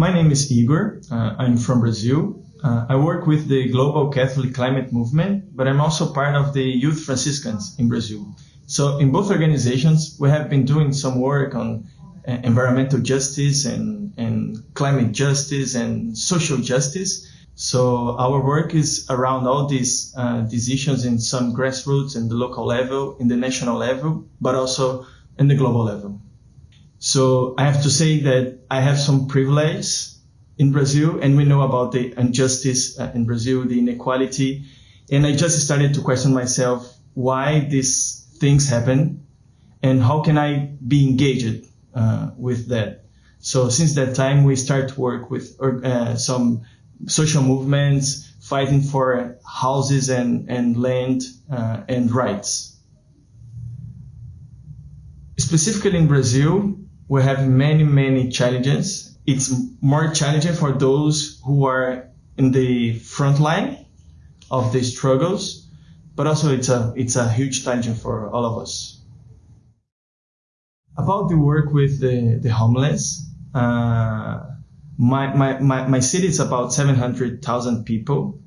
My name is Igor. Uh, I'm from Brazil. Uh, I work with the Global Catholic Climate Movement, but I'm also part of the Youth Franciscans in Brazil. So in both organizations, we have been doing some work on uh, environmental justice and, and climate justice and social justice. So our work is around all these uh, decisions in some grassroots and the local level, in the national level, but also in the global level. So I have to say that I have some privilege in Brazil, and we know about the injustice uh, in Brazil, the inequality, and I just started to question myself why these things happen, and how can I be engaged uh, with that. So since that time, we start to work with uh, some social movements fighting for houses and, and land uh, and rights. Specifically in Brazil, we have many, many challenges. It's more challenging for those who are in the front line of the struggles, but also it's a, it's a huge challenge for all of us. About the work with the, the homeless, uh, my, my, my, my city is about 700,000 people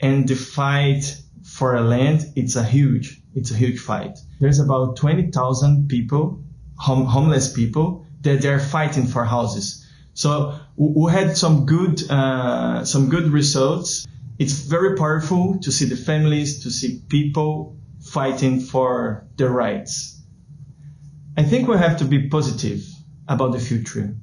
and the fight for a land, it's a huge, it's a huge fight. There's about 20,000 people, hom- homeless people, that they're fighting for houses. So we had some good, uh, some good results. It's very powerful to see the families, to see people fighting for their rights. I think we have to be positive about the future.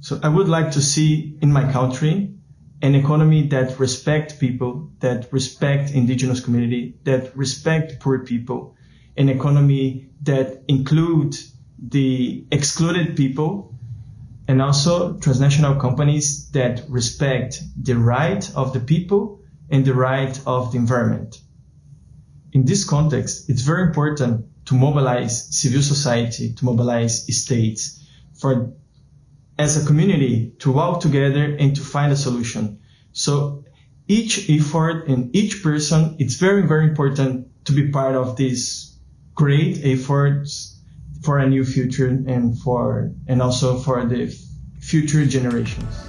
So I would like to see in my country an economy that respect people, that respect indigenous community, that respect poor people, an economy that include the excluded people and also transnational companies that respect the right of the people and the right of the environment. In this context, it's very important to mobilize civil society, to mobilize states for as a community to work together and to find a solution. So each effort and each person, it's very, very important to be part of this great efforts for a new future and for and also for the future generations.